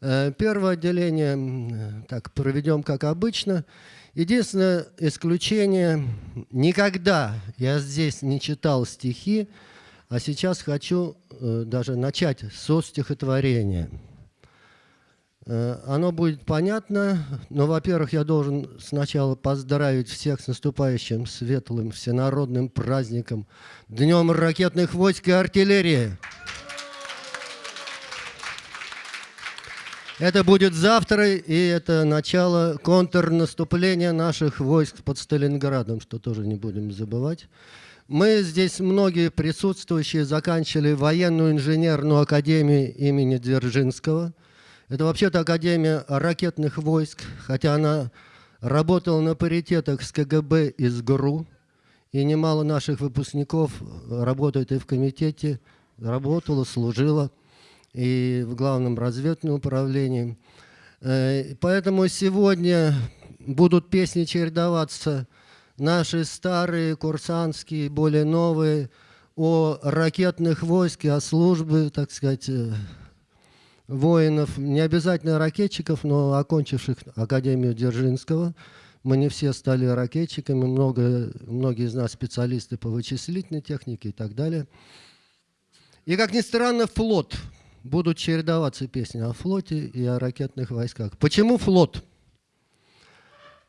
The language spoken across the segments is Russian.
Э, первое отделение так проведем как обычно. Единственное исключение, никогда я здесь не читал стихи, а сейчас хочу э, даже начать со стихотворения. Э, оно будет понятно, но, во-первых, я должен сначала поздравить всех с наступающим светлым всенародным праздником, Днем ракетных войск и артиллерии. Это будет завтра, и это начало контрнаступления наших войск под Сталинградом, что тоже не будем забывать. Мы здесь, многие присутствующие, заканчивали военную инженерную академию имени Дзержинского – это вообще-то Академия ракетных войск, хотя она работала на паритетах с КГБ и с ГРУ, и немало наших выпускников работает и в комитете, работала, служила, и в главном разведном управлении. Э, поэтому сегодня будут песни чередоваться наши старые, курсантские, более новые, о ракетных войске, о службе, так сказать, э, воинов, не обязательно ракетчиков, но окончивших Академию Дзержинского. Мы не все стали ракетчиками, много, многие из нас специалисты по вычислительной технике и так далее. И, как ни странно, флот. Будут чередоваться песни о флоте и о ракетных войсках. Почему флот?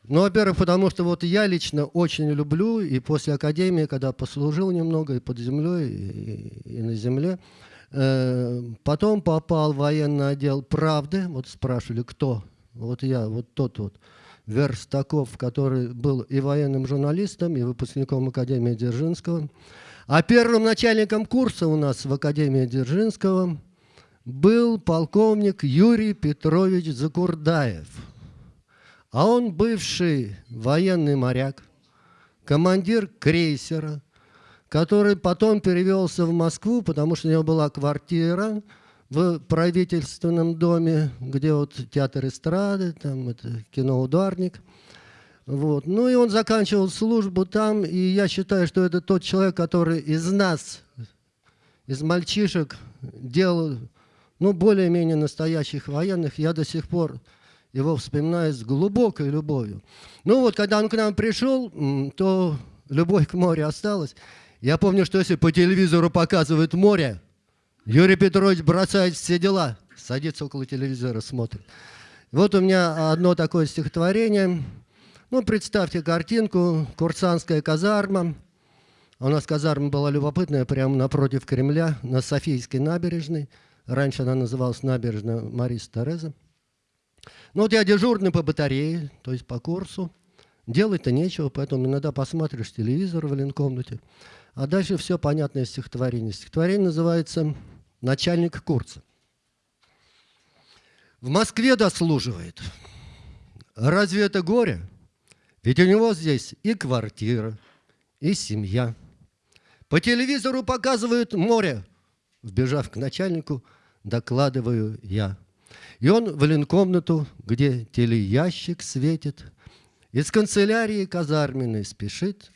Ну, во-первых, потому что вот я лично очень люблю, и после академии, когда послужил немного и под землей, и, и на земле, Э, потом попал в военный отдел «Правды». Вот спрашивали, кто? Вот я, вот тот вот. Верстаков, который был и военным журналистом, и выпускником Академии Дзержинского. А первым начальником курса у нас в Академии Дзержинского был полковник Юрий Петрович Закурдаев. А он бывший военный моряк, командир крейсера, который потом перевелся в Москву, потому что у него была квартира в правительственном доме, где вот театр эстрады, там это кино «Ударник». Вот. Ну и он заканчивал службу там, и я считаю, что это тот человек, который из нас, из мальчишек, делал ну, более-менее настоящих военных. Я до сих пор его вспоминаю с глубокой любовью. Ну вот, когда он к нам пришел, то любовь к морю осталась. Я помню, что если по телевизору показывают море, Юрий Петрович бросает все дела, садится около телевизора, смотрит. Вот у меня одно такое стихотворение. Ну, представьте картинку, курсантская казарма. У нас казарма была любопытная, прямо напротив Кремля, на Софийской набережной. Раньше она называлась набережная Мариса Тереза. Ну, вот я дежурный по батарее, то есть по курсу. Делать-то нечего, поэтому иногда посмотришь телевизор в ленкомнате. А дальше все понятное стихотворение. Стихотворение называется «Начальник курса». В Москве дослуживает. Разве это горе? Ведь у него здесь и квартира, и семья. По телевизору показывают море. Вбежав к начальнику, докладываю я. И он в ленкомнату, где телеящик светит, из канцелярии казарменной спешит,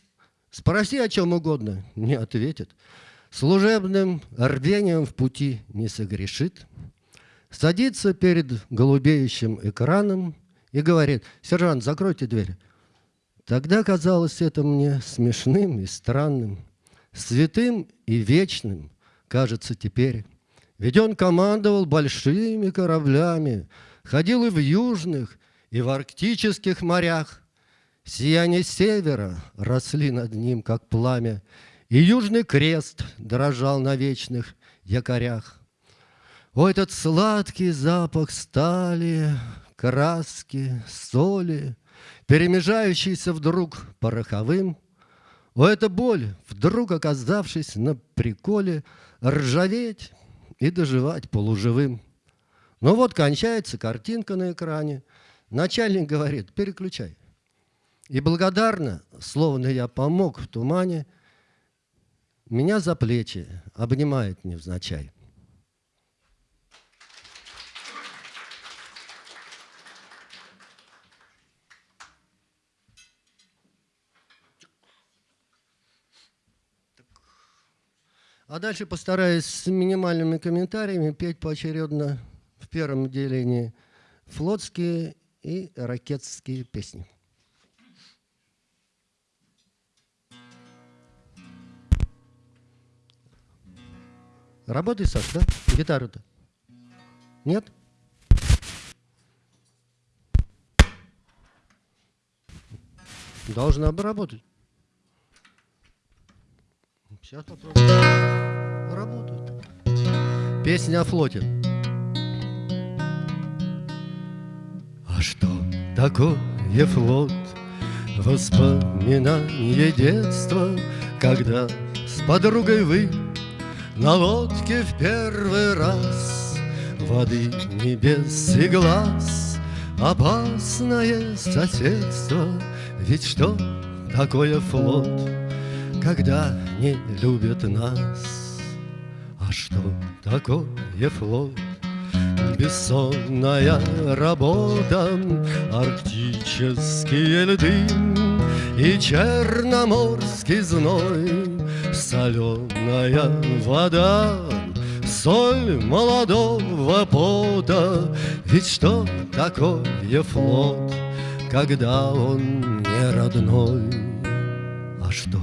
Спроси о чем угодно, не ответит. Служебным рвением в пути не согрешит. Садится перед голубеющим экраном и говорит, «Сержант, закройте дверь». Тогда казалось это мне смешным и странным, святым и вечным, кажется теперь. Ведь он командовал большими кораблями, ходил и в южных, и в арктических морях – Сияние севера росли над ним, как пламя, И южный крест дрожал на вечных якорях. О, этот сладкий запах стали, краски, соли, Перемежающийся вдруг пороховым. О, эта боль, вдруг оказавшись на приколе, Ржаветь и доживать полуживым. Ну вот кончается картинка на экране. Начальник говорит, переключай. И благодарно, словно я помог в тумане, меня за плечи обнимает невзначай. А дальше постараюсь с минимальными комментариями петь поочередно в первом отделении флотские и ракетские песни. Работай, Саш, да? Гитару-то? Нет? Должна бы работать. Сейчас попробуем. Работает. Песня о флоте. А что такое флот? Воспоминание детства, когда с подругой вы на лодке в первый раз Воды небес и глаз Опасное соседство Ведь что такое флот, Когда не любят нас? А что такое флот? Бессонная работа, арктические льды И черноморский зной Соленая вода, соль молодого пота. Ведь что такое флот, когда он не родной? А что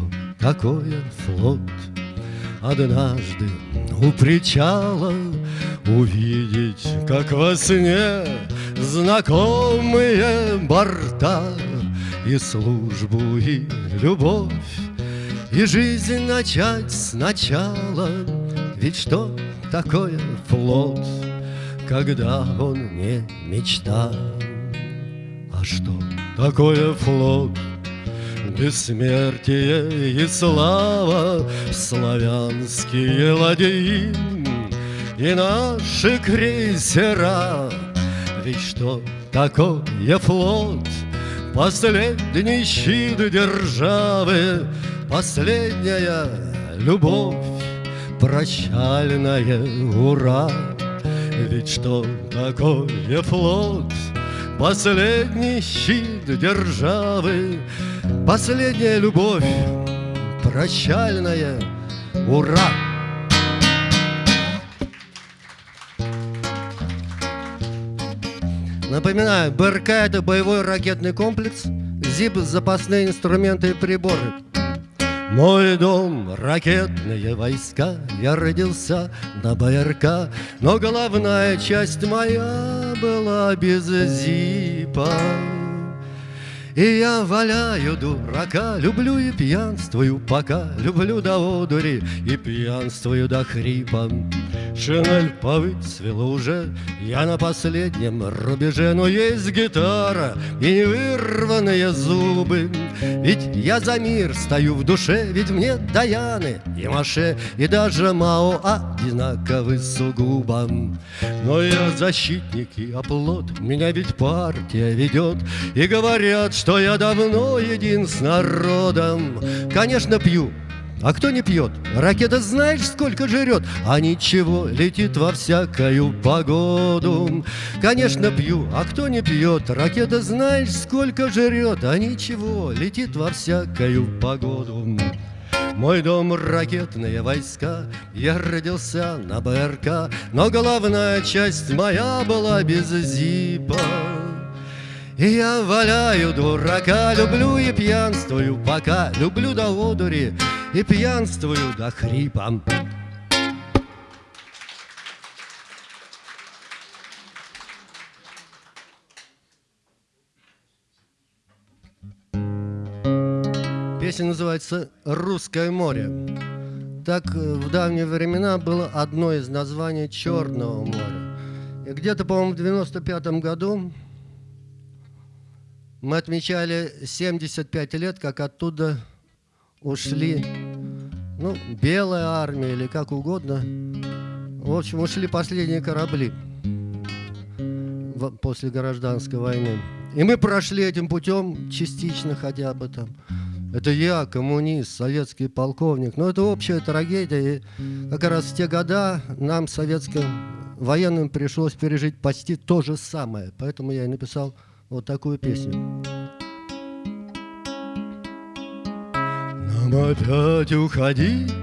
такое флот? Однажды у причала Увидеть, как во сне Знакомые борта И службу, и любовь и жизнь начать сначала Ведь что такое флот, Когда он не мечта? А что такое флот? Бессмертие и слава, Славянские ладьи И наши крейсера. Ведь что такое флот? Последний щит державы Последняя любовь, прощальная ура. Ведь что такое флот, последний щит державы, Последняя любовь, прощальная ура. Напоминаю, БРК – это боевой ракетный комплекс, ЗИП – запасные инструменты и приборы. Мой дом — ракетные войска, Я родился на БРК, Но головная часть моя была без зипа. И я валяю дурака, люблю и пьянствую пока, Люблю до одури и пьянствую до хрипа. Шинель повыцвела уже, я на последнем рубеже, Но есть гитара и невырванные зубы. Ведь я за мир стою в душе, ведь мне Даяны и Маше, И даже Мао одинаковы сугубо. Но я защитник и оплот, меня ведь партия ведет, И говорят, что что я давно един с народом. Конечно, пью, а кто не пьет? Ракета знаешь, сколько жрет? А ничего, летит во всякую погоду. Конечно, пью, а кто не пьет? Ракета знаешь, сколько жрет? А ничего, летит во всякую погоду. Мой дом — ракетные войска, Я родился на БРК, Но головная часть моя была без зипа. И я валяю дурака, люблю и пьянствую пока, Люблю до одури и пьянствую до хрипа. Песня называется «Русское море». Так э, в давние времена было одно из названий Черного моря. И где-то, по-моему, в 95 году мы отмечали 75 лет, как оттуда ушли, ну, белая армия или как угодно. В общем, ушли последние корабли после гражданской войны. И мы прошли этим путем частично хотя бы там. Это я, коммунист, советский полковник. Но это общая трагедия. И как раз в те года нам, советским военным, пришлось пережить почти то же самое. Поэтому я и написал вот такую песню. Нам опять уходить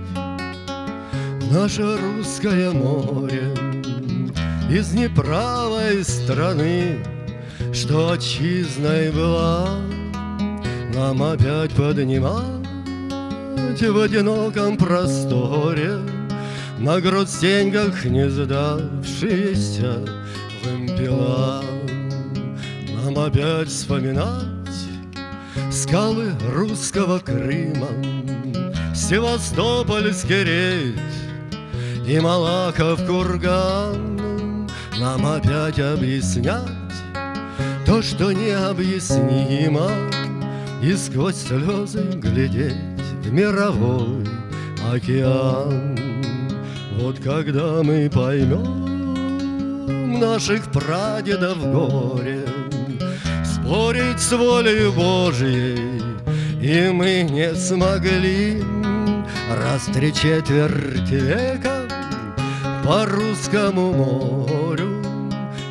в наше русское море из неправой страны, Что отчизной была, нам опять поднимать В одиноком просторе На грудстеньках не сдавшиеся вымпела. Нам опять вспоминать Скалы русского Крыма, Севастопольский рейд И Малахов курган. Нам опять объяснять То, что необъяснимо И сквозь слезы глядеть в мировой океан. Вот когда мы поймем наших прадедов горе Спорить с волей Божьей И мы не смогли Раз три четверти века По русскому морю.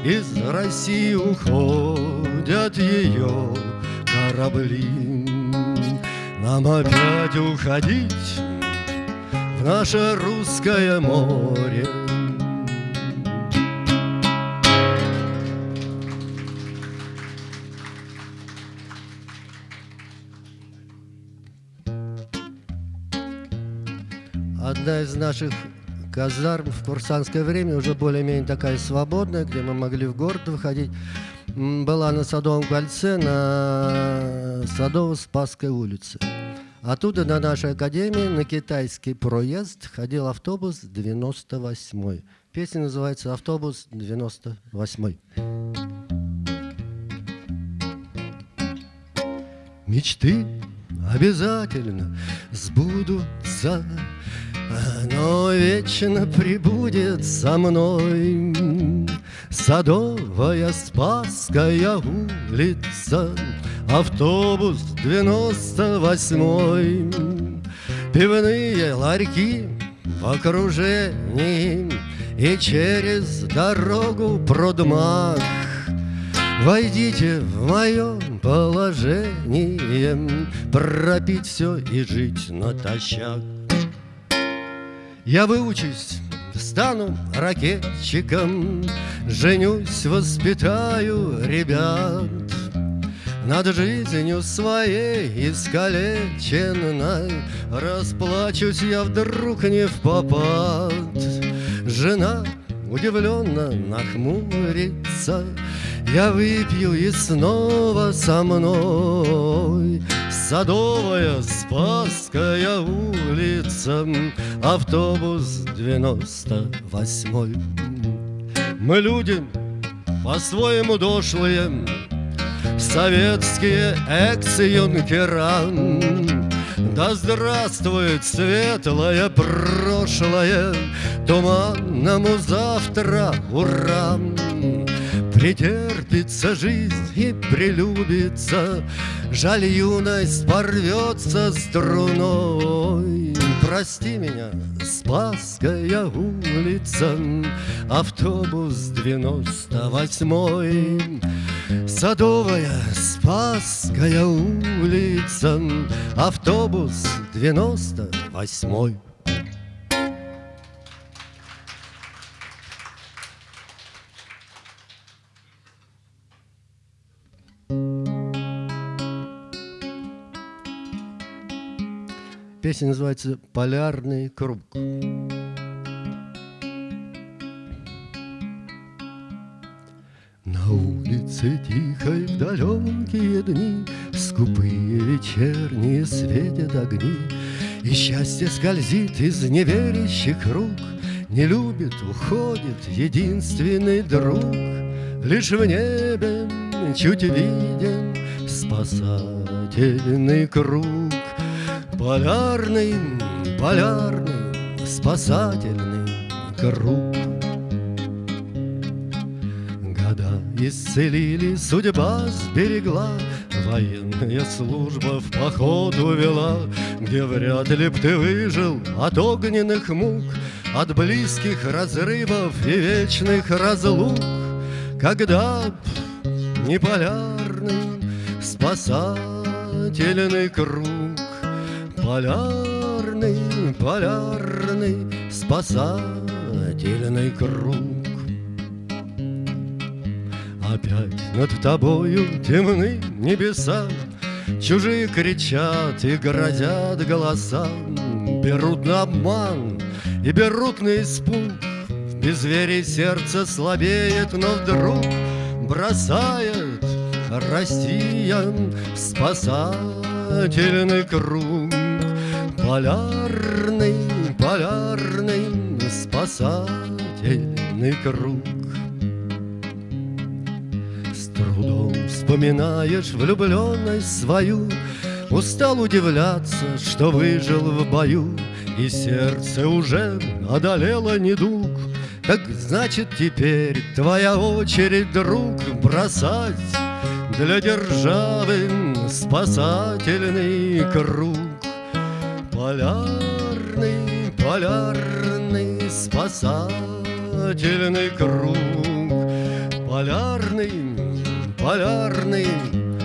Из России уходят ее корабли. Нам опять уходить В наше русское море одна из наших казарм в курсантское время, уже более-менее такая свободная, где мы могли в город выходить, была на Садовом кольце на Садово-Спасской улице. Оттуда на нашей академии на китайский проезд ходил автобус 98-й. Песня называется «Автобус 98-й». Мечты обязательно сбудутся но вечно прибудет со мной. Садовая Спасская улица Автобус девяносто восьмой. Пивные ларьки в окружении И через дорогу продмах. Войдите в мое положение Пропить все и жить натощак я выучусь, стану ракетчиком, Женюсь, воспитаю ребят. Над жизнью своей искалеченной Расплачусь я вдруг не в попад. Жена удивленно нахмурится, Я выпью и снова со мной Садовая, Спасская улица, Автобус 98 Мы люди по-своему дошлые, Советские экс-юнкера Да здравствует светлое прошлое Туманному завтра ура! Претерпится жизнь и прелюбится, Жаль, юность порвется струной. Прости меня, Спасская улица, Автобус 98 Садовая, Спасская улица, Автобус 98 Песня называется «Полярный круг». На улице тихой в далекие дни Скупые вечерние светят огни И счастье скользит из неверящих рук Не любит, уходит единственный друг Лишь в небе чуть виден спасательный круг Полярный, полярный, спасательный круг. Года исцелили, судьба сберегла, Военная служба в поход увела, Где вряд ли б ты выжил от огненных мук, От близких разрывов и вечных разлук, Когда б не полярный спасательный круг Полярный, полярный, спасательный круг. Опять над тобою темны небеса, Чужие кричат и грозят голоса, Берут на обман и берут на испуг. В безверии сердце слабеет, но вдруг Бросает Россия спасательный круг. Полярный, полярный, спасательный круг. трудом вспоминаешь влюбленность свою, Устал удивляться, что выжил в бою, И сердце уже одолело недуг. Так значит теперь твоя очередь, друг, Бросать для державы спасательный круг. Полярный, полярный, спасательный круг. Полярный, полярный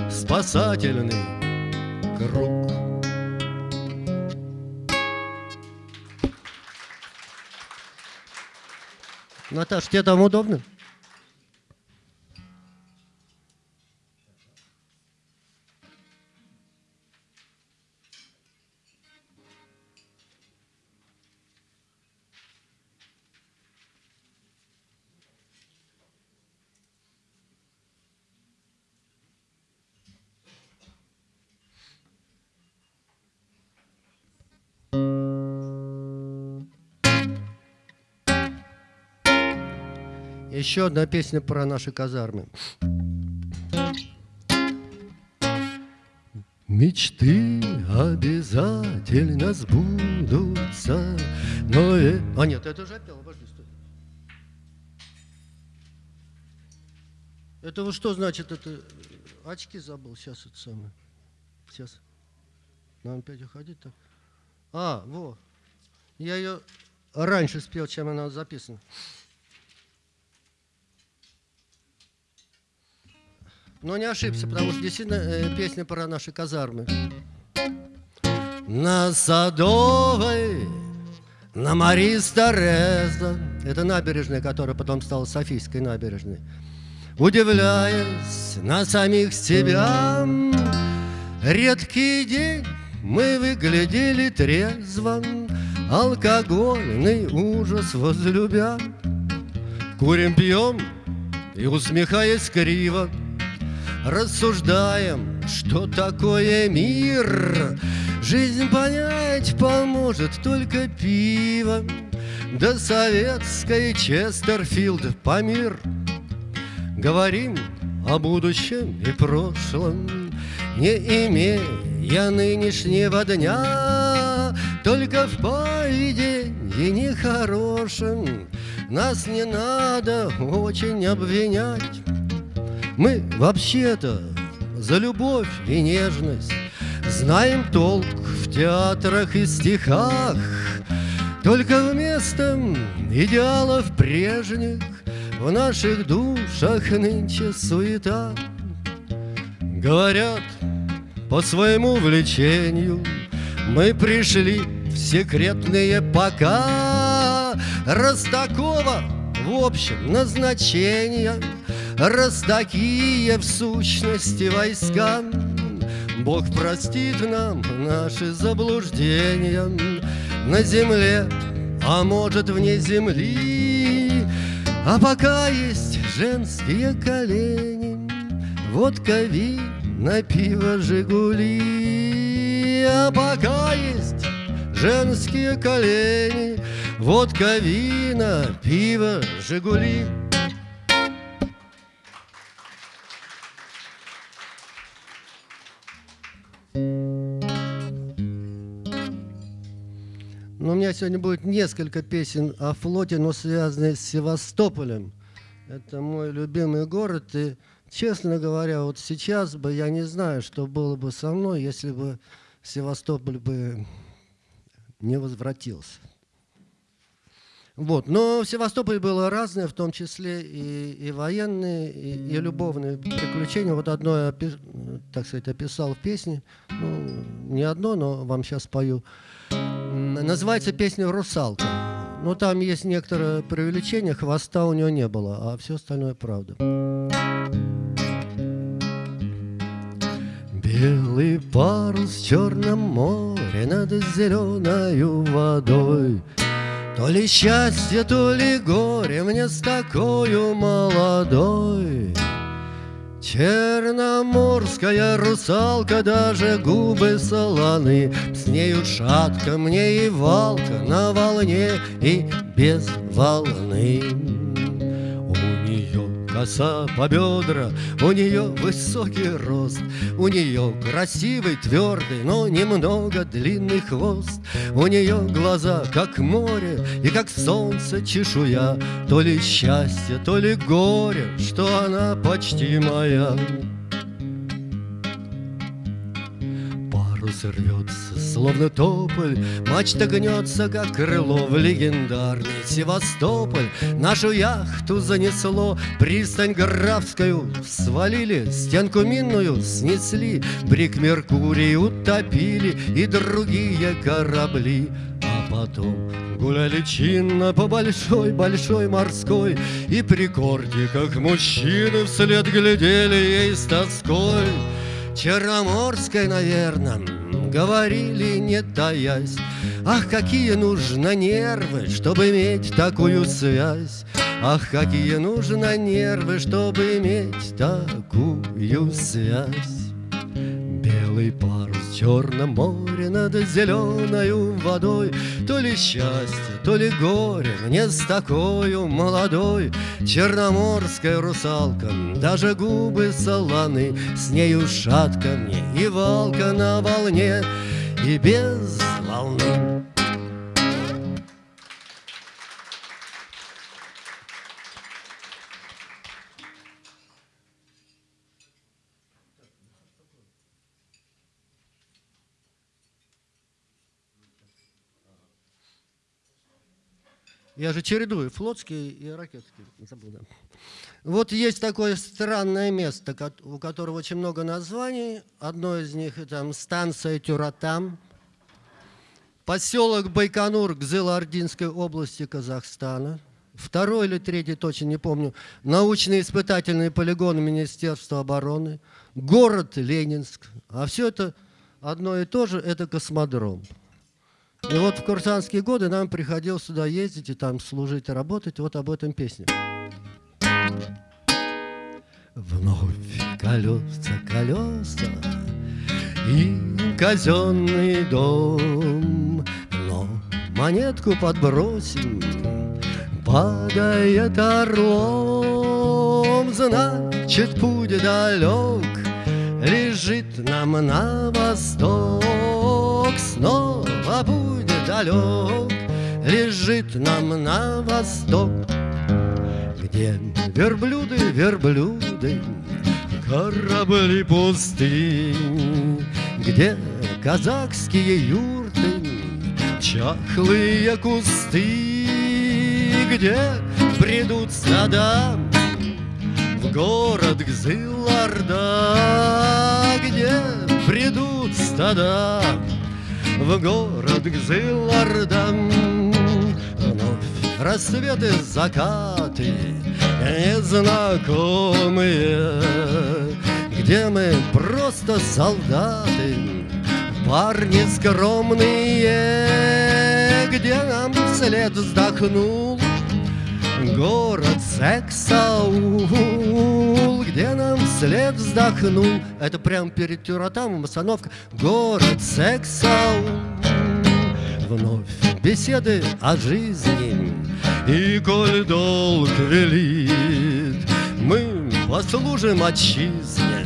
спасательный круг. Наташ, тебе там удобно? Еще одна песня про наши казармы. Мечты обязательно сбудутся, но... Э... А нет, это уже пел, подожди, стой. Это что значит, это очки забыл, сейчас это самое. Сейчас. Нам опять уходить так. А, во. Я ее раньше спел, чем она записана. Но не ошибся, потому что действительно э, песня про наши казармы. На Садовой, на Марис Тореза, это набережная, которая потом стала Софийской набережной, удивляясь на самих себя, редкий день мы выглядели трезво, алкогольный ужас возлюбя. Курим, пьем и, усмехаясь криво, Рассуждаем, что такое мир. Жизнь понять поможет только пиво. Да советской Честерфилд Памир Говорим о будущем и прошлом Не имея нынешнего дня. Только в поведении нехорошем Нас не надо очень обвинять мы вообще-то за любовь и нежность. Знаем толк в театрах и стихах. Только вместо идеалов прежних В наших душах нынче суета. Говорят, по своему влечению Мы пришли в секретные пока. Раз такого в общем назначения Раз такие в сущности войска, Бог простит нам наши заблуждения На земле, а может вне земли. А пока есть женские колени, Водка, вина, пиво, Жигули. А пока есть женские колени, Водка, вина, пиво, Жигули. Меня сегодня будет несколько песен о флоте, но связанные с Севастополем. Это мой любимый город. И, честно говоря, вот сейчас бы я не знаю, что было бы со мной, если бы Севастополь бы не возвратился. Вот. Но в Севастополе было разное, в том числе и, и военные, и, и любовные приключения. Вот одно я, так сказать, описал в песне. Ну, не одно, но вам сейчас спою. Называется песня «Русалка». Ну, там есть некоторое преувеличение, хвоста у него не было, а все остальное правда. Белый парус в черном море над зеленою водой То ли счастье, то ли горе мне с такой молодой Черноморская русалка, даже губы солоны. С нею шатка мне и валка на волне и без волны коса по бедра, у нее высокий рост, у нее красивый, твердый, но немного длинный хвост, у нее глаза, как море и как солнце чешуя, то ли счастье, то ли горе, что она почти моя. Парус рвется, словно тополь, Мачта гнется, как крыло в легендарный Севастополь. Нашу яхту занесло, пристань Графскую свалили, Стенку минную снесли, Брик Меркурий утопили и другие корабли. А потом Гуляли чинно по большой-большой морской И при корде, как мужчины, вслед глядели ей с тоской. Черноморской, наверное, говорили, не таясь. Ах, какие нужно нервы, чтобы иметь такую связь. Ах, какие нужно нервы, чтобы иметь такую связь. Белый парус черном море над зеленою водой. То ли счастье, то ли горе мне с такой молодой. Черноморская русалка, даже губы солоны С нею шатка мне и валка на волне. И без волны Я же чередую флотский и ракетский. Забыл, да. Вот есть такое странное место, у которого очень много названий. Одно из них это станция Тюратам, поселок Байконур Гзыло-Ординской области Казахстана. Второй или третий, точно не помню, научно-испытательный полигон Министерства обороны, город Ленинск. А все это одно и то же, это космодром. И вот в курсантские годы нам приходилось сюда ездить и там служить и работать. Вот об этом песня. Вновь колеса, колеса и казенный дом, но монетку подбросим, падает орлом, значит путь далек, лежит нам на восток снова далек Лежит нам на восток Где верблюды, верблюды Корабли пустынь Где казахские юрты Чахлые кусты Где бредут стада В город Гзыларда Где бредут стада в город Гзылардан Вновь рассветы, закаты незнакомые Где мы просто солдаты, парни скромные Где нам вслед вздохнул город Сексаул, где нам вслед вздохнул. Это прям перед Тюратамом остановка. Город Сексаул. Вновь беседы о жизни, и коль долг велит, мы послужим отчизне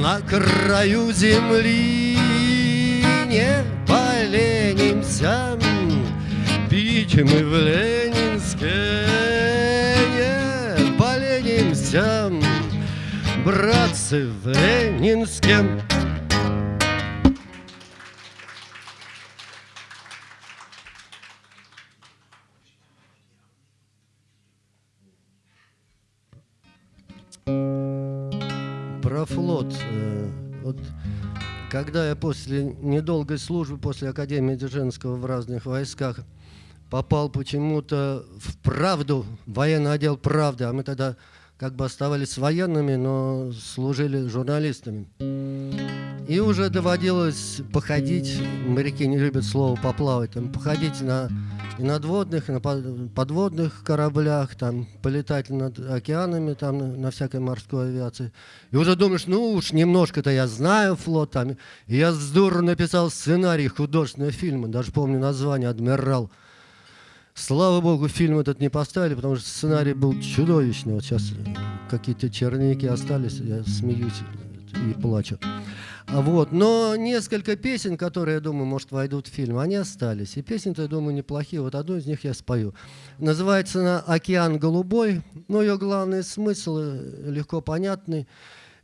на краю земли. Не поленимся, пить мы в Ленинске братья, братцы в Ленинске. Про флот. Э, вот, когда я после недолгой службы, после Академии Дзержинского в разных войсках, попал почему-то в «Правду», военный отдел «Правды», а мы тогда как бы оставались военными, но служили журналистами. И уже доводилось походить, моряки не любят слово поплавать, там, походить на и надводных, и на подводных кораблях, там, полетать над океанами, там, на, всякой морской авиации. И уже думаешь, ну уж немножко-то я знаю флот, там. И я здорово написал сценарий художественного фильма, даже помню название «Адмирал». Слава богу, фильм этот не поставили, потому что сценарий был чудовищный. Вот сейчас какие-то черники остались, я смеюсь и плачу. Вот. Но несколько песен, которые, я думаю, может, войдут в фильм, они остались. И песни-то, я думаю, неплохие. Вот одну из них я спою. Называется она «Океан голубой». Но ее главный смысл э, легко понятный.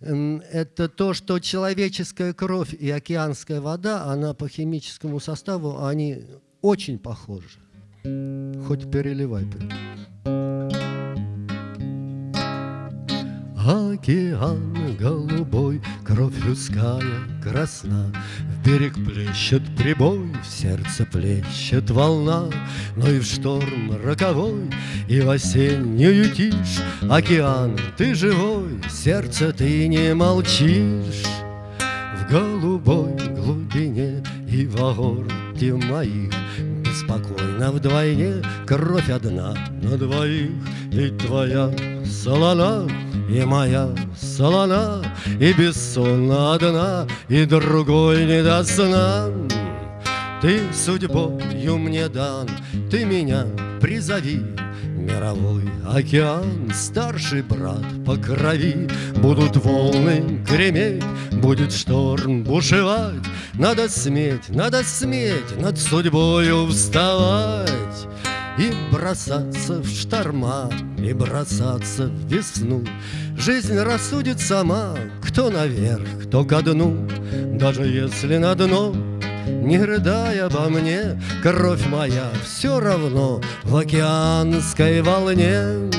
Это то, что человеческая кровь и океанская вода, она по химическому составу, они очень похожи. Хоть переливай. Океан голубой, кровь людская красна, В берег плещет прибой, в сердце плещет волна, Но и в шторм роковой, и в осеннюю тишь. Океан, ты живой, сердце ты не молчишь. В голубой глубине и в агорте моих Беспокойно вдвойне кровь одна на двоих, Ведь твоя солона и моя солона, И бессонна одна, и другой не до сна. Ты судьбою мне дан, ты меня призови, Мировой океан, старший брат по крови, Будут волны греметь, будет шторм бушевать, Надо сметь, надо сметь над судьбою вставать. И бросаться в шторма, и бросаться в весну. Жизнь рассудит сама, кто наверх, кто ко дну. Даже если на дно, не рыдай обо мне, Кровь моя все равно в океанской волне.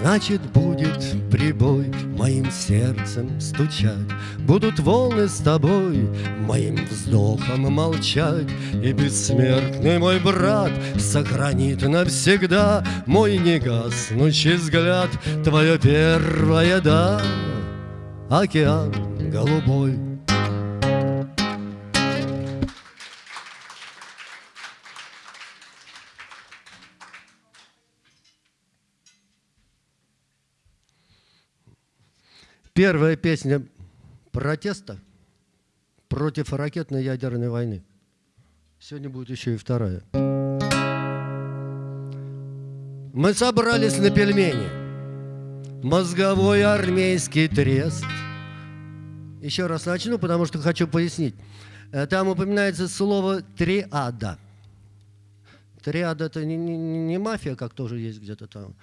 Значит, будет прибой моим сердцем стучать, Будут волны с тобой моим вздохом молчать, И бессмертный мой брат сохранит навсегда Мой негаснущий взгляд, твое первое «да». Океан голубой Первая песня протеста против ракетной ядерной войны. Сегодня будет еще и вторая. Мы собрались на пельмени. Мозговой армейский трест. Еще раз начну, потому что хочу пояснить. Э, там упоминается слово «триада». Триада – это не, не, не мафия, как тоже есть где-то там.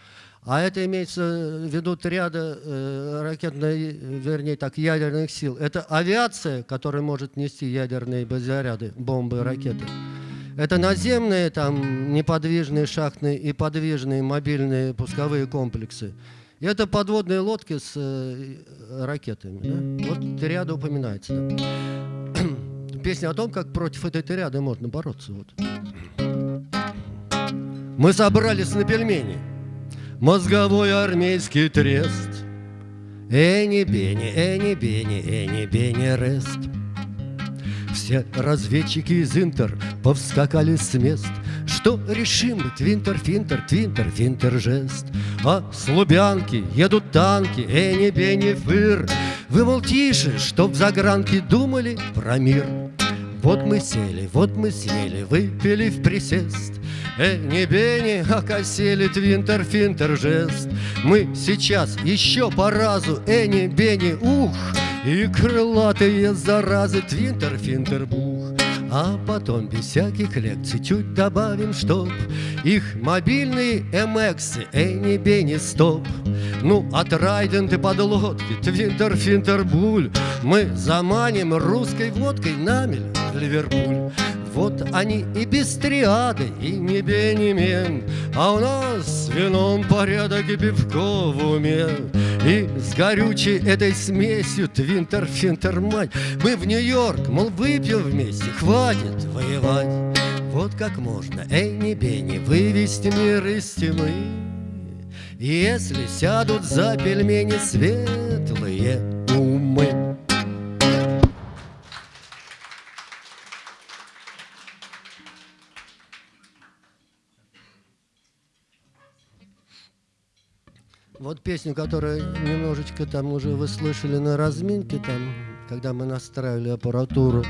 А это имеется в виду триада э, ракетной, вернее так, ядерных сил. Это авиация, которая может нести ядерные заряды, бомбы, ракеты. Это наземные, там, неподвижные шахтные и подвижные мобильные пусковые комплексы. И это подводные лодки с э, ракетами. Да? Вот триада упоминается. Да? Песня о том, как против этой триады можно бороться. Вот. Мы собрались на пельмени мозговой армейский трест. Эни бени, эни бени, эни бени рест. Все разведчики из Интер повскакали с мест, Что решим твинтер, финтер, твинтер, финтер, жест. А с Лубянки едут танки, эни бени, фыр. Вы, мол, тише, чтоб загранки думали про мир. Вот мы сели, вот мы съели, выпили в присест. Эни бени, окосели твинтер финтер жест. Мы сейчас еще по разу, эни бени ух, И крылатые заразы твинтер финтер бух. А потом без всяких лекций чуть добавим, чтоб Их мобильные эмексы, эни бени стоп. Ну, от райденты подлодки, твинтер финтер буль Мы заманим русской водкой намель в Ливерпуль. Вот они и без триады, и не бенемен, А у нас с вином порядок и пивко в уме. И с горючей этой смесью твинтер-финтер мать Мы в Нью-Йорк, мол, выпьем вместе, хватит воевать. Вот как можно, эй, не бени, вывести мир из тьмы Если сядут за пельмени светлые умы. Вот песню, которую немножечко там уже вы слышали на разминке, там, когда мы настраивали аппаратуру.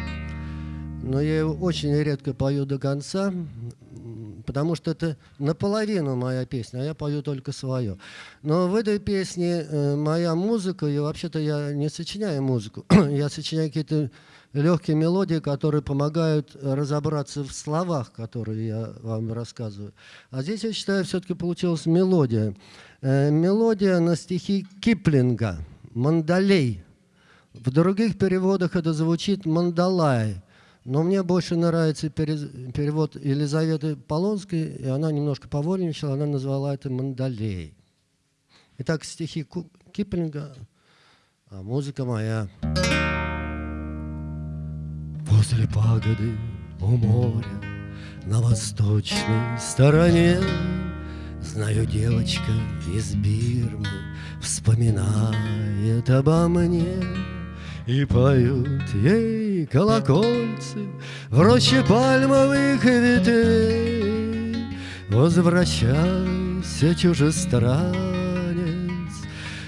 Но я ее очень редко пою до конца, потому что это наполовину моя песня, а я пою только свое. Но в этой песне э, моя музыка, и вообще-то я не сочиняю музыку, я сочиняю какие-то легкие мелодии, которые помогают разобраться в словах, которые я вам рассказываю. А здесь, я считаю, все-таки получилась мелодия. Э, мелодия на стихи Киплинга «Мандалей». В других переводах это звучит «Мандалай». Но мне больше нравится перевод Елизаветы Полонской, и она немножко повольничала, она назвала это «Мандалей». Итак, стихи Киплинга, а музыка моя. Возле пагоды у моря на восточной стороне Знаю, девочка из Бирмы Вспоминает обо мне И поют ей колокольцы В роще пальмовых ветвей. Возвращайся, чужестранец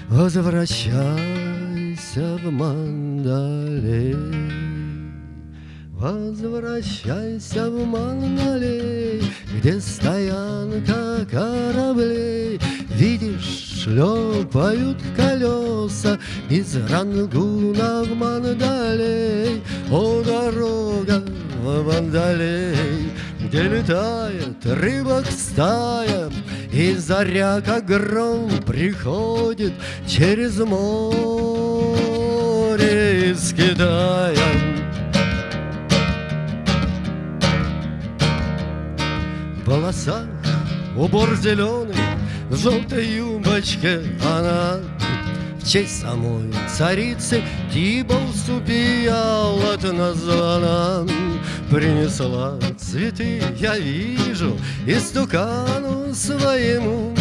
Возвращайся в Мандалей Возвращайся в Мангалей, Где стоянка кораблей. Видишь, шлепают колеса Из Рангуна в Мандалей. О, дорога в Мандалей, Где летает рыбок стая, И заря, как гром, приходит Через море из Китая. Волосах Убор зеленый в желтой юбочке Она. В честь самой царицы Тиболсу пиалат названа Принесла цветы, я вижу, и стукану своему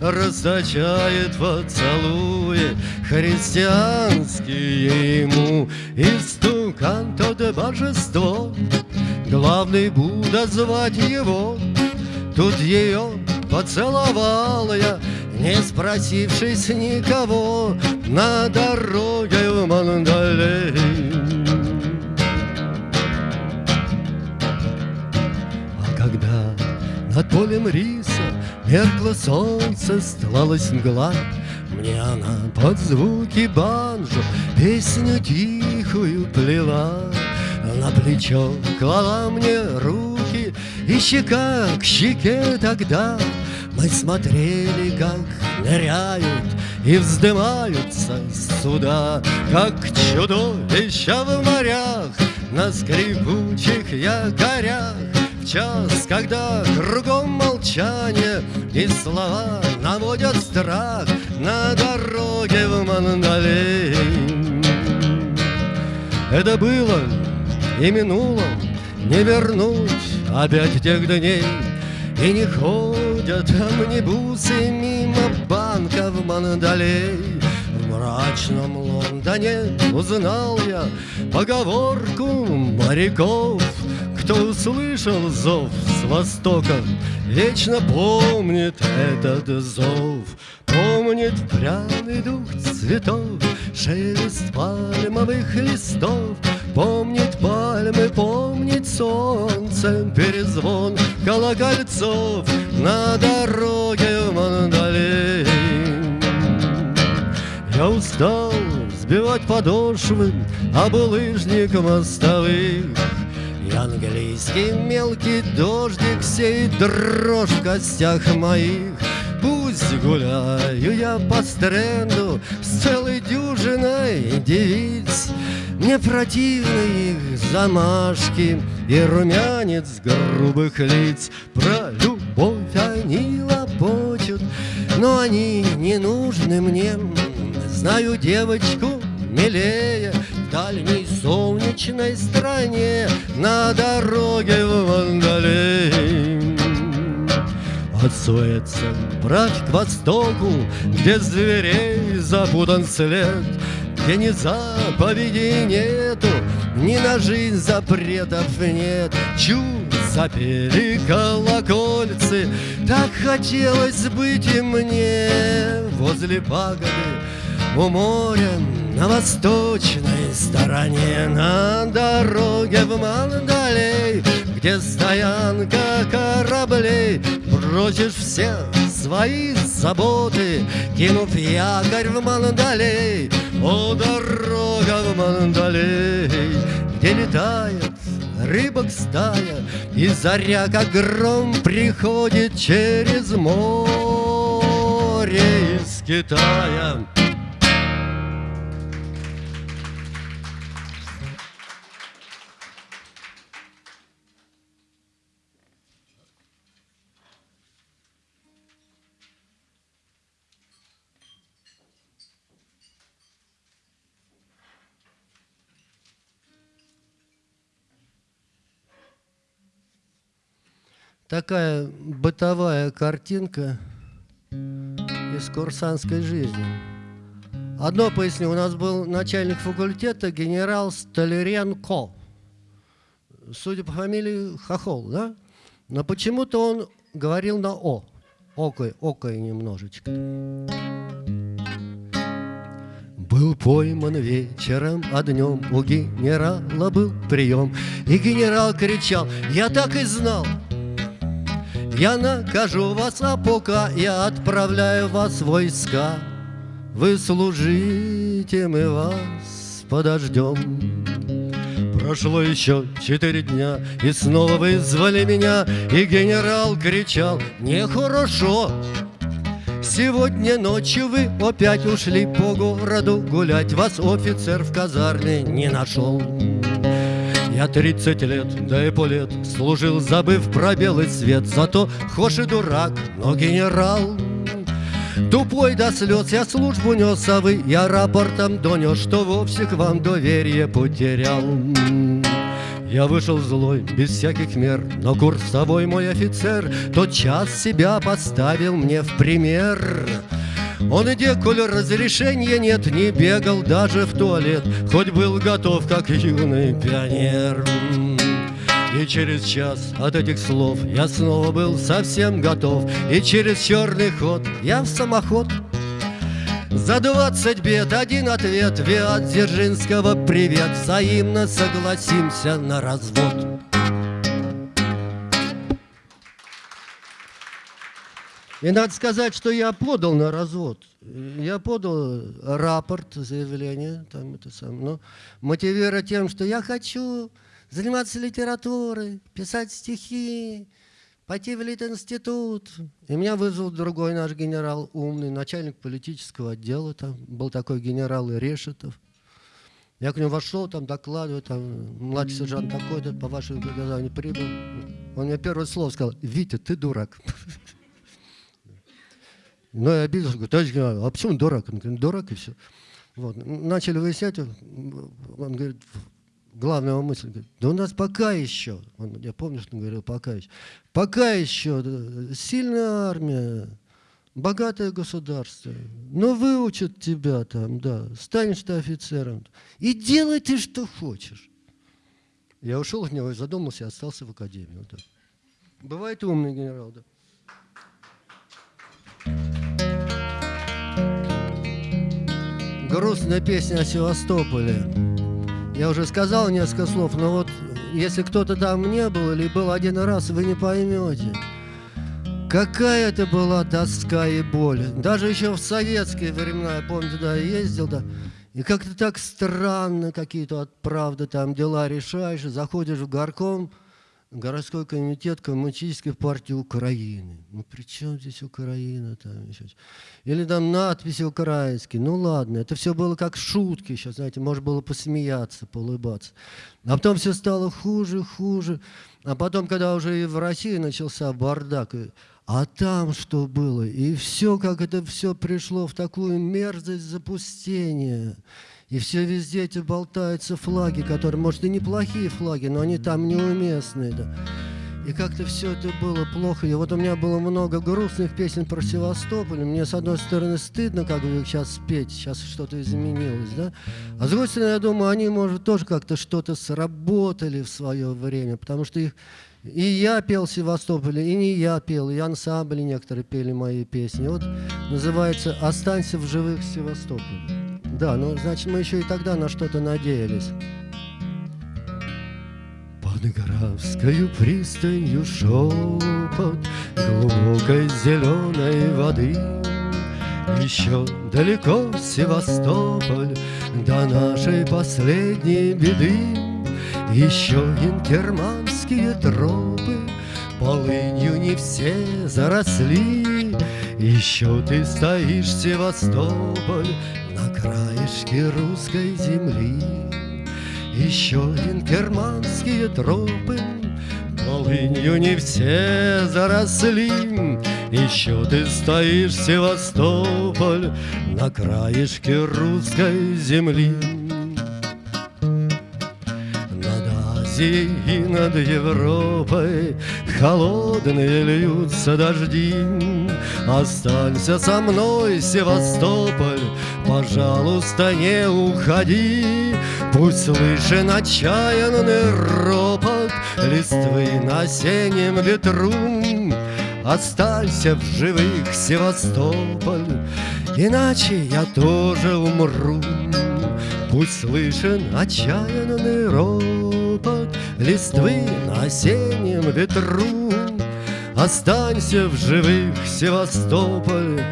Расточает поцелуи христианские ему. И стукан тот божество Главный Будда звать его Тут ее поцеловал я, не спросившись никого, На дороге в Мандалей. А когда над полем риса Меркло солнце, стлалась мгла, Мне она под звуки банджо Песню тихую плела, На плечо клала мне руки и щека к щеке тогда. Мы смотрели, как ныряют И вздымаются суда Как чудовища в морях На скрипучих якорях. В час, когда кругом молчание И слова наводят страх На дороге в Мандалей Это было и минуло не вернуть опять тех дней И не ходят амнибусы мимо банка в Мандалей В мрачном Лондоне узнал я поговорку моряков. Кто услышал зов с востока, вечно помнит этот зов. Помнит пряный дух цветов, шелест пальмовых листов. Помнит пальмы, помнит солнце, перезвон колокольцов на дороге в Мандалей. Я устал сбивать подошвы об лыжник мостовых, И английский мелкий дождик сеет дрожь в костях моих. Пусть гуляю я по стренду с целой дюжиной девиц, мне противны их замашки И румянец грубых лиц. Про любовь они лопочут Но они не нужны мне. Знаю девочку милее В дальней солнечной стране На дороге в Вандалей от Суэца Прочь к востоку, где зверей запутан след Где ни заповедей нету, ни на жизнь запретов нет. Чу запели колокольцы Так хотелось быть и мне. Возле пагоды у моря на восточной стороне На дороге в Мандалей Где стоянка кораблей. Бросишь все свои заботы Кинув якорь в Мандалей О, дорога в Мандалей Где летает рыбок стая И заря, как гром, приходит через море из Китая такая бытовая картинка из курсантской жизни. Одно поясню, у нас был начальник факультета генерал Столяренко. Судя по фамилии Хохол, да? Но почему-то он говорил на «о». Окой, окой немножечко. Был пойман вечером, а днем у генерала был прием. И генерал кричал, я так и знал, я накажу вас, а пока я отправляю вас в войска. Вы служите, мы вас подождем. Прошло еще четыре дня, и снова вызвали меня, и генерал кричал, нехорошо. Сегодня ночью вы опять ушли по городу гулять, вас офицер в казарме не нашел. Я тридцать лет, да и полет Служил, забыв про белый свет. Зато хошь и дурак, но генерал. Тупой до слез я службу нес, а вы Я рапортом донес, что вовсе к вам доверие потерял. Я вышел злой, без всяких мер, но курсовой мой офицер Тот час себя поставил мне в пример. Он и деколь разрешения нет, не бегал даже в туалет, Хоть был готов, как юный пионер. И через час от этих слов я снова был совсем готов, И через черный ход я в самоход за двадцать бед один ответ Виат Дзержинского привет Взаимно согласимся на развод И надо сказать, что я подал на развод. Я подал рапорт, заявление, там это самое, но мотивируя тем, что я хочу заниматься литературой, писать стихи, пойти в Литинститут. И меня вызвал другой наш генерал, умный, начальник политического отдела, там был такой генерал Решетов. Я к нему вошел, там докладываю, там, младший сержант такой-то, по вашему приказанию прибыл. Он мне первое слово сказал, Витя, ты дурак. Но я обиделся, говорю, товарищ генерал, а почему дурак? Он говорит, дурак и все. Вот. Начали выяснять, он говорит, главная мысль, говорит, да у нас пока еще, он, я помню, что он говорил, пока еще, пока еще сильная армия, богатое государство, но выучат тебя там, да, станешь ты офицером, и делай ты, что хочешь. Я ушел от него и задумался, и остался в академии. Вот. Бывает умный генерал, да. Грустная песня о Севастополе. Я уже сказал несколько слов, но вот если кто-то там не был или был один раз, вы не поймете. Какая это была тоска и боль. Даже еще в советские времена, я помню, туда ездил, да, и как-то так странно какие-то, правда, там дела решаешь, заходишь в горком, городской комитет Коммунистической партии Украины. Ну при чем здесь Украина? Там еще? Или там надписи украинские. Ну ладно, это все было как шутки еще, знаете, можно было посмеяться, поулыбаться. А потом все стало хуже, хуже. А потом, когда уже и в России начался бардак, а там что было? И все, как это все пришло в такую мерзость запустения. И все везде эти болтаются флаги, которые, может, и неплохие флаги, но они там неуместные. Да. и как-то все это было плохо. И вот у меня было много грустных песен про Севастополь. Мне, с одной стороны, стыдно, как бы сейчас спеть, сейчас что-то изменилось, да? А с другой стороны, я думаю, они, может, тоже как-то что-то сработали в свое время, потому что их и я пел в Севастополе, и не я пел, и ансамбли некоторые пели мои песни. Вот называется «Останься в живых Севастополе». Да, ну, значит, мы еще и тогда на что-то надеялись. Под Графскою пристанью шепот Глубокой зеленой воды Еще далеко Севастополь До нашей последней беды Еще инкерманские тропы Полынью не все заросли. Еще ты стоишь, Севастополь На краешке русской земли. Еще инкерманские тропы Полынью не все заросли. Еще ты стоишь, Севастополь На краешке русской земли Азией и над Европой. Холодные льются дожди. Останься со мной, Севастополь. Пожалуйста, не уходи. Пусть слышен отчаянный ропот Листвы на осеннем ветру. Останься в живых, Севастополь Иначе я тоже умру. Пусть слышен отчаянный ропот Листвы на осеннем ветру. Останься в живых, Севастополь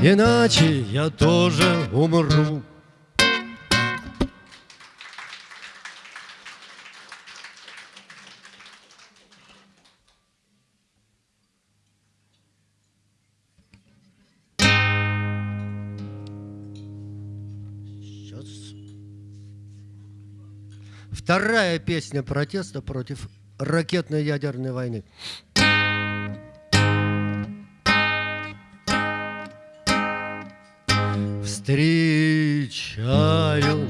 Иначе я тоже умру Вторая песня протеста против ракетной ядерной войны. Встречаю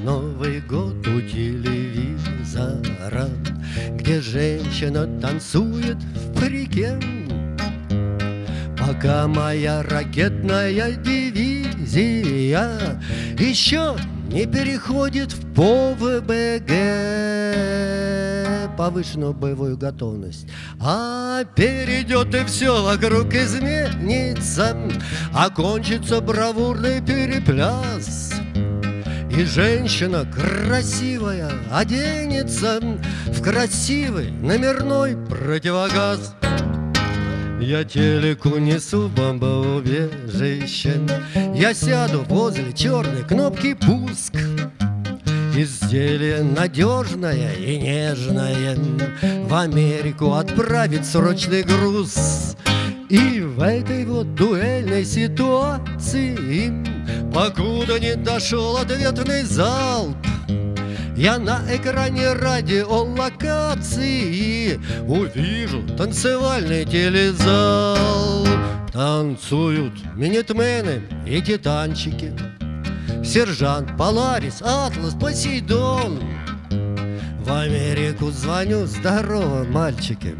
Новый год у телевизора, Где женщина танцует в парике. Пока моя ракетная дивизия еще не переходит в ПОВБГ повышенную боевую готовность, а перейдет и все вокруг изменится, окончится бравурный перепляс. И женщина красивая оденется в красивый номерной противогаз. Я телеку несу бомбоубежище Я сяду возле черной кнопки пуск Изделие надежное и нежное. В Америку отправить срочный груз. И в этой вот дуэльной ситуации Покуда не дошел ответный залп я на экране радиолокации Увижу танцевальный телезал. Танцуют минитмены и титанчики. Сержант, Поларис, Атлас, Посейдон. В Америку звоню, здорово, мальчики.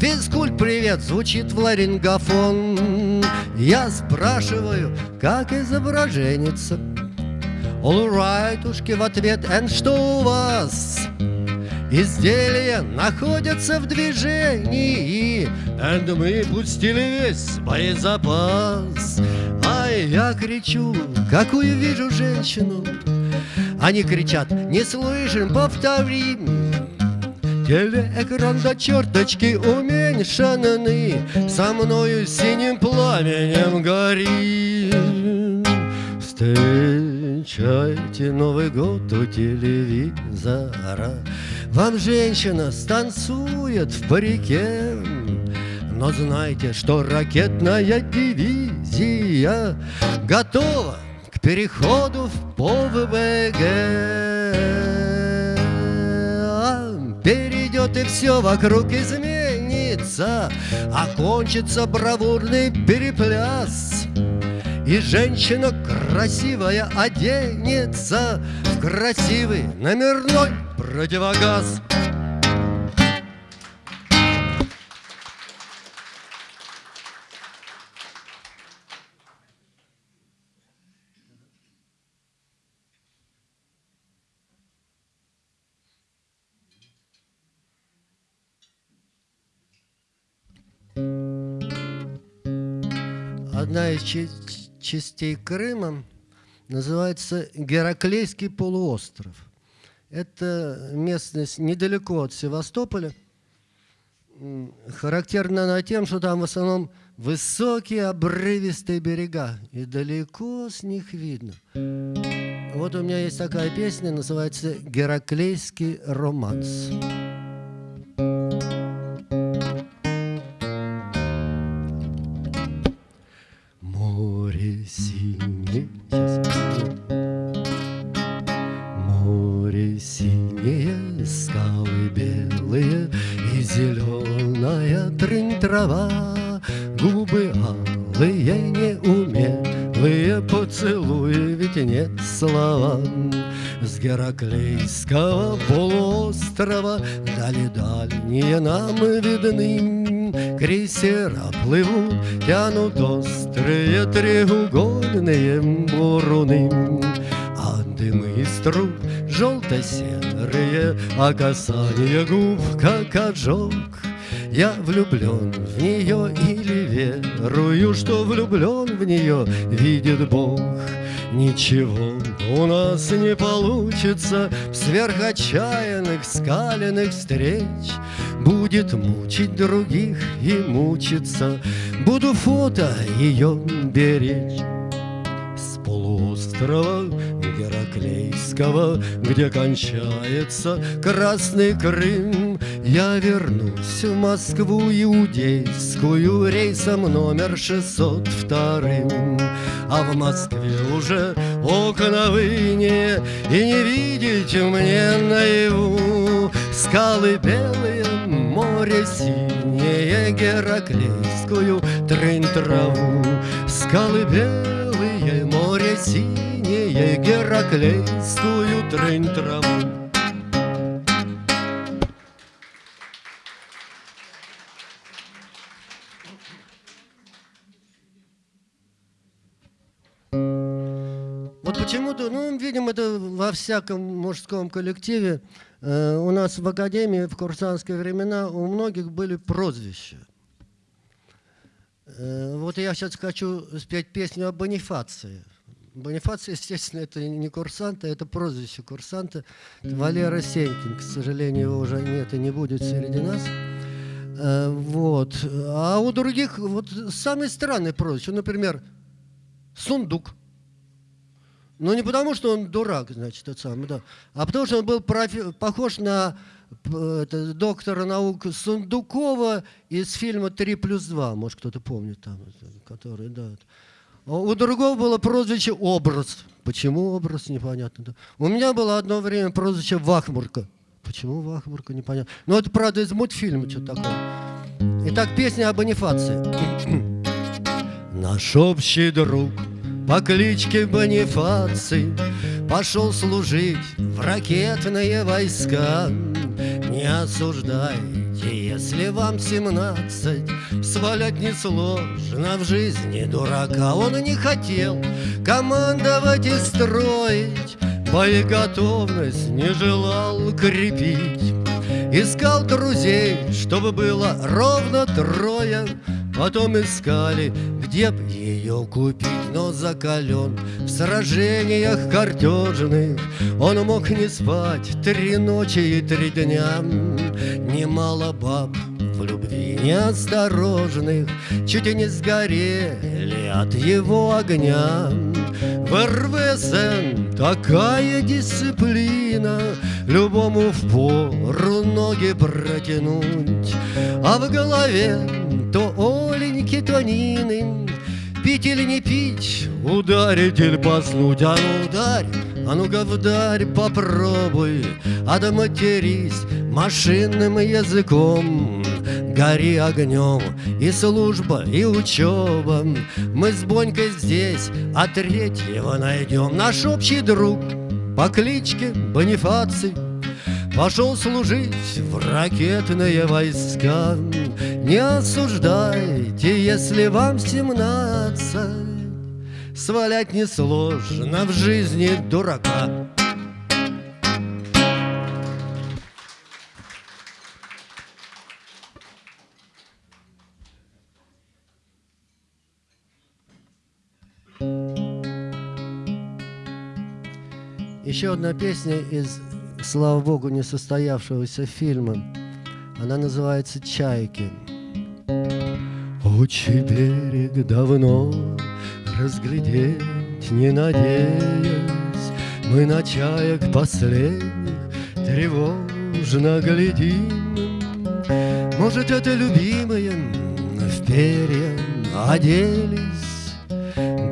Физкульт привет, звучит в ларингофон Я спрашиваю, как изображенится Олрайтушки в ответ, and что у вас? Изделия находятся в движении, And мы пустили весь боезапас. А я кричу, какую вижу женщину. Они кричат, не слышим, повторим. Телеэкран до черточки уменьшенный, Со мною синим пламенем горит. Встречайте Новый год у телевизора. Вам женщина станцует в парике Но знайте, что ракетная дивизия Готова к переходу в ПОВБГ Перейдет и все вокруг изменится Окончится бравурный перепляс и женщина красивая оденется В красивый номерной противогаз. Одна из честь частей Крыма, называется Гераклейский полуостров. Это местность недалеко от Севастополя. Характерна она тем, что там в основном высокие обрывистые берега, и далеко с них видно. Вот у меня есть такая песня, называется «Гераклейский романс». Гераклейского полуострова Дали дальние нам видны. Крейсера плывут, тянут острые треугольные буруны. А дымы из труб желто-серые А касание губ, как ожог. Я влюблен в нее или верую, что влюблен в нее, видит Бог. Ничего у нас не получится в сверхотчаянных скаленных встреч. Будет мучить других и мучиться, буду фото ее беречь. С полуострова Гераклейского, где кончается Красный Крым, я вернусь в Москву иудейскую рейсом номер 602. А в Москве уже окна выне, и не видеть мне наяву Скалы белые, море синее, Гераклейскую трын-траву. Скалы белые, море синее, Гераклейскую трын-траву. Почему-то, ну, видимо, это во всяком мужском коллективе. Э, у нас в академии в курсантские времена у многих были прозвища. Э, вот я сейчас хочу спеть песню о Бонифации. Бонифация, естественно, это не курсанта, это прозвище курсанта. Валера Сенькин, к сожалению, его уже нет и не будет среди нас. Э, вот. А у других вот самые странные прозвища. Например, Сундук. Ну, не потому, что он дурак, значит, тот самый, да, а потому, что он был профи- похож на это, доктора наук Сундукова из фильма «Три плюс два», может, кто-то помнит там, который, да. А у другого было прозвище «Образ». Почему образ, непонятно. У меня было одно время прозвище «Вахмурка». Почему Вахмурка, непонятно. Ну, это, правда, из мультфильма что-то такое. Итак, песня о Бонифации. Наш общий друг – по кличке Бонифаций Пошел служить в ракетные войска. Не осуждайте, если вам семнадцать, Свалять несложно в жизни дурака. Он не хотел командовать и строить, Боеготовность не желал крепить. Искал друзей, чтобы было ровно трое, Потом искали, где б ее купить, но закален В сражениях картежных он мог не спать Три ночи и три дня. Немало баб в любви неосторожных Чуть не сгорели от его огня. В РВСН такая дисциплина Любому в пору ноги протянуть А в голове Оленьки, то Нины Пить или не пить, ударить или поснуть А ну ударь, а ну-ка вдарь, попробуй. А да матерись машинным языком. Гори огнем и служба, и учеба. Мы с Бонькой здесь, а третьего найдем. Наш общий друг по кличке Бонифаций Пошел служить в ракетные войска. Не осуждайте, если вам семнадцать. Свалять несложно в жизни дурака. Еще одна песня из слава богу, несостоявшегося фильма. Она называется «Чайки». Очи берег давно разглядеть не надеясь, Мы на чаек последних тревожно глядим. Может, это любимые в перья оделись,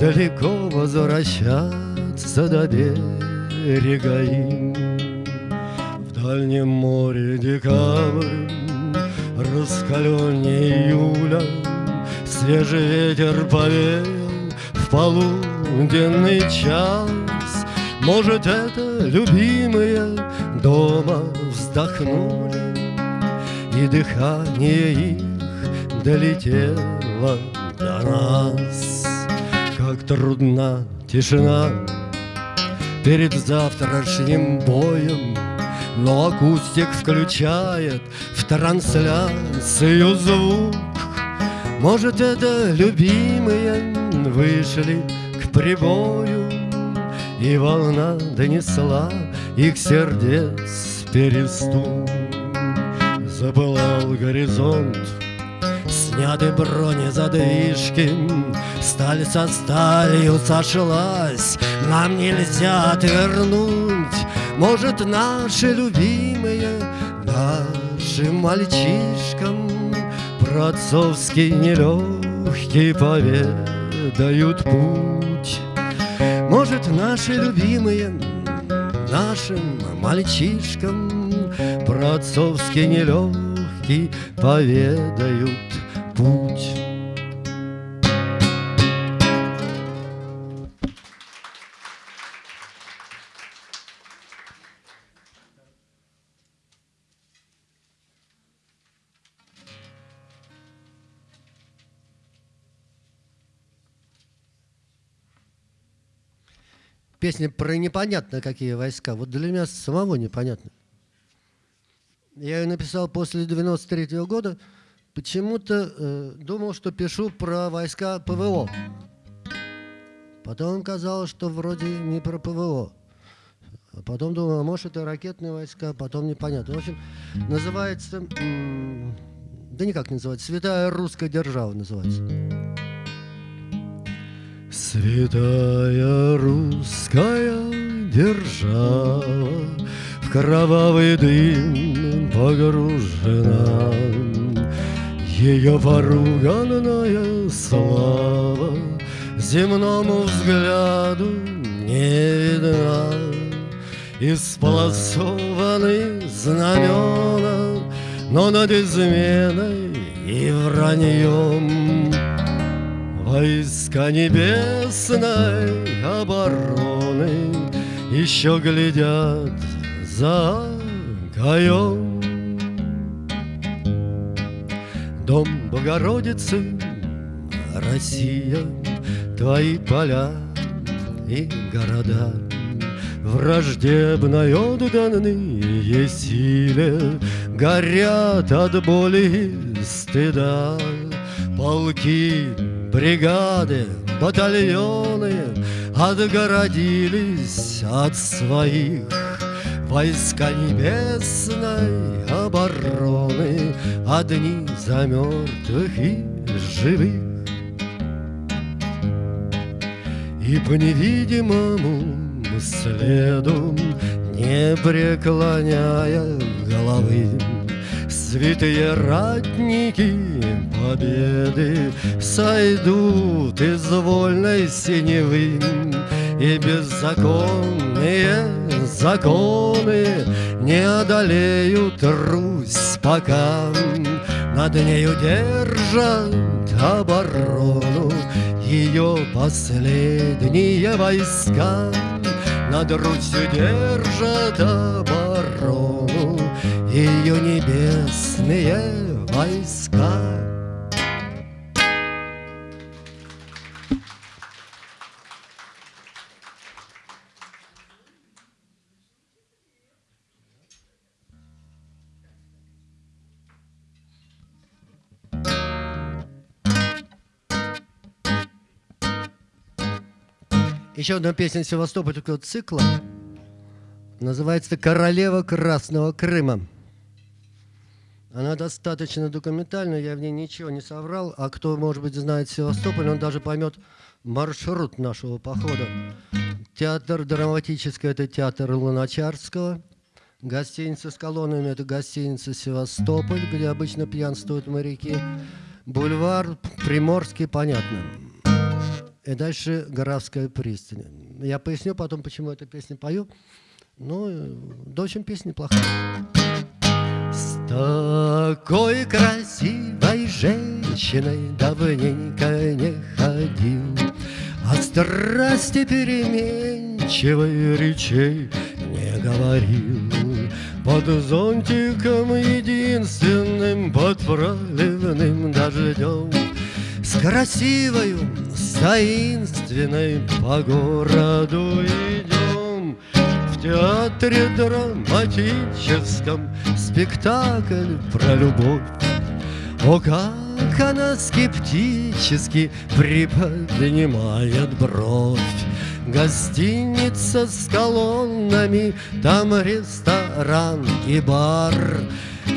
Далеко возвращаться до берега им. Дальнем море декабрь, раскаленнее июля, Свежий ветер повеял в полуденный час. Может, это любимые дома вздохнули, И дыхание их долетело до нас. Как трудна тишина перед завтрашним боем. Но акустик включает в трансляцию звук. Может, это любимые вышли к прибою, И волна донесла их сердец перестук. Запылал горизонт, сняты бронезадвижки, Сталь со сталью сошлась, нам нельзя отвернуть. Может, наши любимые, нашим мальчишкам Про отцовский нелегкий поведают путь. Может, наши любимые, нашим мальчишкам Про отцовский нелегкий поведают путь. Песня про непонятно какие войска. Вот для меня самого непонятно. Я ее написал после 93 -го года. Почему-то э, думал, что пишу про войска ПВО. Потом казалось, что вроде не про ПВО. Потом думал, а может это ракетные войска, потом непонятно. В общем, называется... Да никак не называется. Святая русская держава называется. Святая русская держава В кровавый дым погружена. Ее поруганная слава Земному взгляду не видна. Исполосованы знамена Но над изменой и враньем Войска небесной обороны Еще глядят за гаем Дом Богородицы, Россия, Твои поля и города. Враждебной отданные силе Горят от боли и стыда. Полки бригады, батальоны Отгородились от своих. Войска небесной обороны Одни за мертвых и живых. И по невидимому следу Не преклоняя головы Святые ратники победы Сойдут из вольной синевы И беззаконные законы Не одолеют Русь пока. Над нею держат оборону Ее последние войска. Над Русью держат оборону ее небесные войска. Еще одна песня Севастопольского цикла Называется «Королева Красного Крыма». Она достаточно документальная, я в ней ничего не соврал. А кто, может быть, знает Севастополь, он даже поймет маршрут нашего похода. Театр драматический – это театр Луначарского. Гостиница с колоннами – это гостиница «Севастополь», где обычно пьянствуют моряки. Бульвар Приморский, понятно. И дальше Горовская пристань. Я поясню потом, почему эту песню пою. Ну, в общем, песня неплохая. С такой красивой женщиной давненько не ходил, О страсти переменчивой речей не говорил. Под зонтиком единственным, под проливным дождем, С красивою, с таинственной по городу идем. В театре драматическом спектакль про любовь. О, как она скептически приподнимает бровь. Гостиница с колоннами, там ресторан и бар.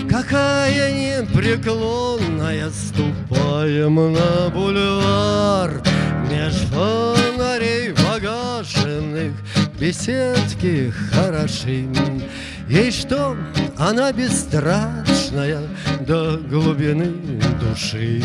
Какая непреклонная, ступаем на бульвар. Меж фонарей погашенных беседки хороши. Ей что, она бесстрашная до глубины души.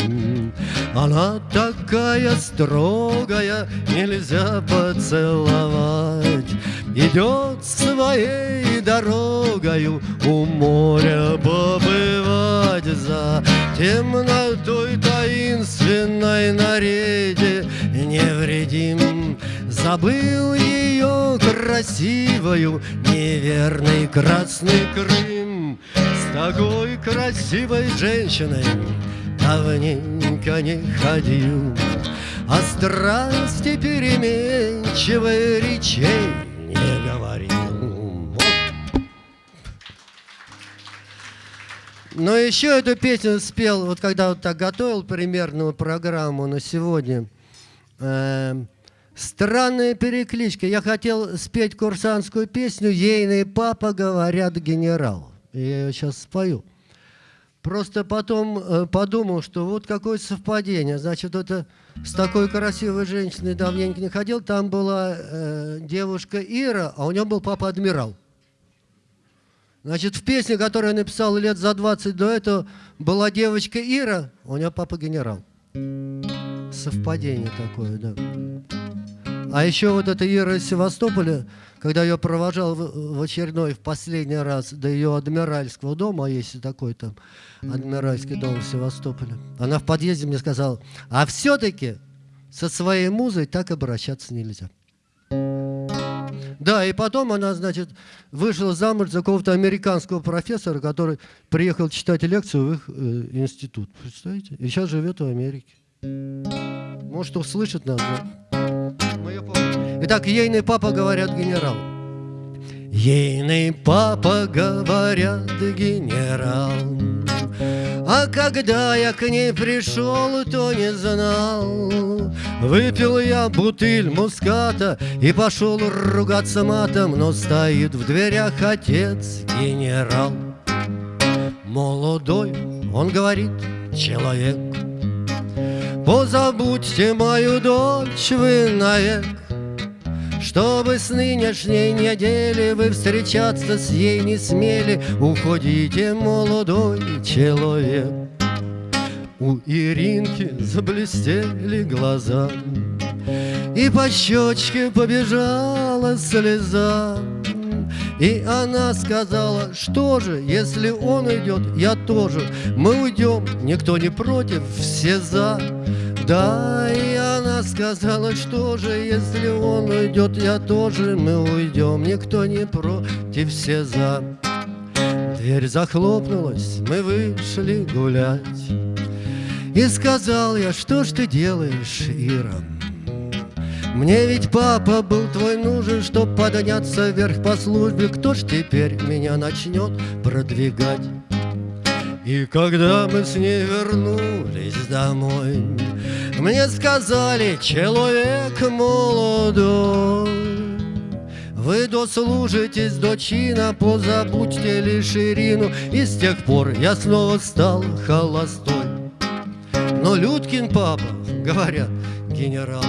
Она такая строгая, нельзя поцеловать. Идет своей дорогою у моря побывать за темнотой таинственной на рейде невредим. Забыл ее красивую неверный красный Крым. С такой красивой женщиной давненько не ходил. О страсти переменчивой речей не говорил. Но еще эту песню спел, вот когда вот так готовил примерную программу на сегодня, э, Странная перекличка. Я хотел спеть курсантскую песню «Ейный папа, говорят, генерал». Я ее сейчас спою. Просто потом э, подумал, что вот какое совпадение. Значит, это с такой красивой женщиной давненько не ходил. Там была э, девушка Ира, а у нее был папа адмирал. Значит, в песне, которую я написал лет за 20 до этого, была девочка Ира, а у нее папа генерал. Совпадение такое, да. А еще вот эта Ира из Севастополя, когда ее провожал в очередной, в последний раз до ее адмиральского дома, а есть такой там адмиральский дом в Севастополе, она в подъезде мне сказала, а все-таки со своей музой так обращаться нельзя. Да, и потом она, значит, вышла замуж за какого-то американского профессора, который приехал читать лекцию в их э, институт. Представляете? И сейчас живет в Америке. Может, услышит нас, да? Итак, ейный папа, говорят, генерал. Ейный папа, говорят, генерал. А когда я к ней пришел, то не знал. Выпил я бутыль муската и пошел ругаться матом, но стоит в дверях отец генерал. Молодой, он говорит, человек, Позабудьте мою дочь вы навек, чтобы с нынешней недели вы встречаться с ей не смели, Уходите, молодой человек. У Иринки заблестели глаза, И по щечке побежала слеза. И она сказала, что же, если он идет, я тоже. Мы уйдем, никто не против, все за. Да, и сказала, что же, если он уйдет, я тоже, мы уйдем, никто не против, все за. Дверь захлопнулась, мы вышли гулять. И сказал я, что ж ты делаешь, Ира? Мне ведь папа был твой нужен, чтоб подняться вверх по службе. Кто ж теперь меня начнет продвигать? И когда мы с ней вернулись домой, Мне сказали, человек молодой, Вы дослужитесь до чина, позабудьте лишь Ирину И с тех пор я снова стал холостой. Но Людкин папа, говорят, генерал.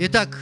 Итак,